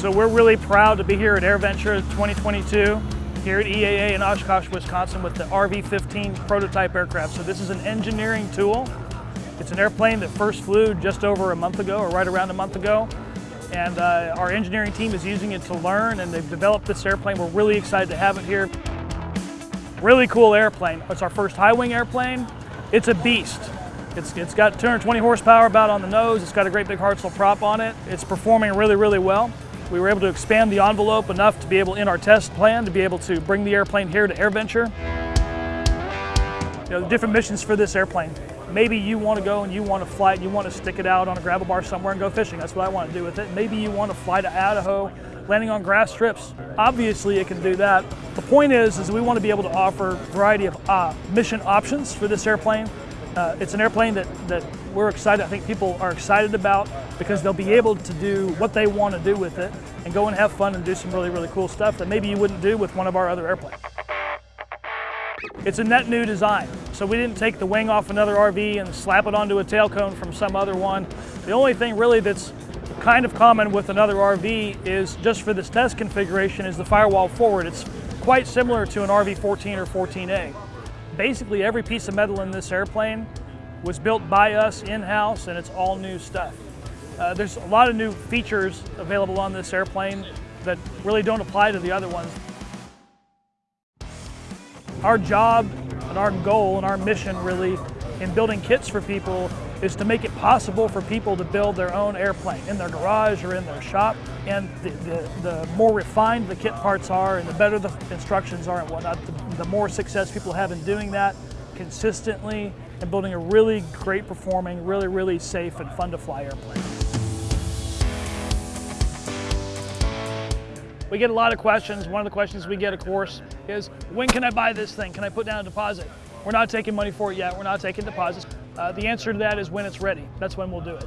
So we're really proud to be here at AirVenture 2022 here at EAA in Oshkosh, Wisconsin with the RV-15 prototype aircraft. So this is an engineering tool. It's an airplane that first flew just over a month ago or right around a month ago. And uh, our engineering team is using it to learn and they've developed this airplane. We're really excited to have it here. Really cool airplane. It's our first high wing airplane. It's a beast. It's, it's got 220 horsepower about on the nose. It's got a great big Hartzell prop on it. It's performing really, really well. We were able to expand the envelope enough to be able, in our test plan, to be able to bring the airplane here to AirVenture. You know, different missions for this airplane. Maybe you want to go and you want to fly it, you want to stick it out on a gravel bar somewhere and go fishing. That's what I want to do with it. Maybe you want to fly to Idaho, landing on grass strips. Obviously it can do that. The point is, is we want to be able to offer a variety of uh, mission options for this airplane uh, it's an airplane that, that we're excited, I think people are excited about because they'll be able to do what they want to do with it and go and have fun and do some really, really cool stuff that maybe you wouldn't do with one of our other airplanes. It's a net new design, so we didn't take the wing off another RV and slap it onto a tail cone from some other one. The only thing really that's kind of common with another RV is just for this test configuration is the firewall forward. It's quite similar to an RV-14 or 14A basically every piece of metal in this airplane was built by us in-house and it's all new stuff. Uh, there's a lot of new features available on this airplane that really don't apply to the other ones. Our job and our goal and our mission really in building kits for people is to make it possible for people to build their own airplane in their garage or in their shop. And the, the, the more refined the kit parts are and the better the instructions are and whatnot, the, the more success people have in doing that consistently and building a really great performing, really, really safe and fun to fly airplane. We get a lot of questions. One of the questions we get, of course, is when can I buy this thing? Can I put down a deposit? We're not taking money for it yet. We're not taking deposits. Uh, the answer to that is when it's ready. That's when we'll do it.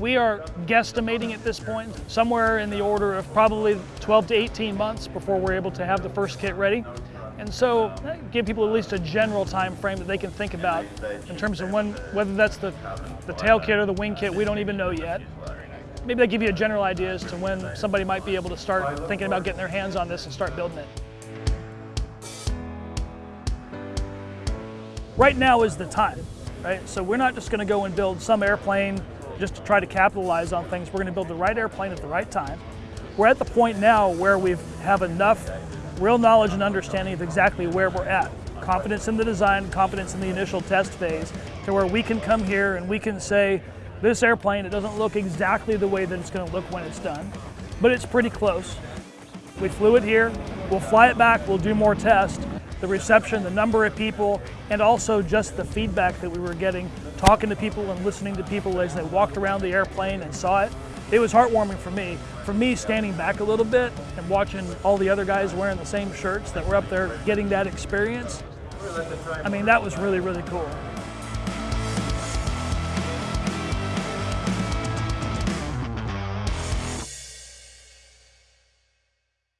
We are guesstimating at this point somewhere in the order of probably 12 to 18 months before we're able to have the first kit ready. And so uh, give people at least a general time frame that they can think about in terms of when, whether that's the, the tail kit or the wing kit, we don't even know yet. Maybe they give you a general idea as to when somebody might be able to start thinking about getting their hands on this and start building it. Right now is the time right? So we're not just gonna go and build some airplane just to try to capitalize on things. We're gonna build the right airplane at the right time. We're at the point now where we have enough real knowledge and understanding of exactly where we're at. Confidence in the design, confidence in the initial test phase, to where we can come here and we can say, this airplane, it doesn't look exactly the way that it's gonna look when it's done, but it's pretty close. We flew it here, we'll fly it back, we'll do more tests, the reception, the number of people, and also just the feedback that we were getting, talking to people and listening to people as they walked around the airplane and saw it. It was heartwarming for me. For me, standing back a little bit and watching all the other guys wearing the same shirts that were up there getting that experience, I mean, that was really, really cool.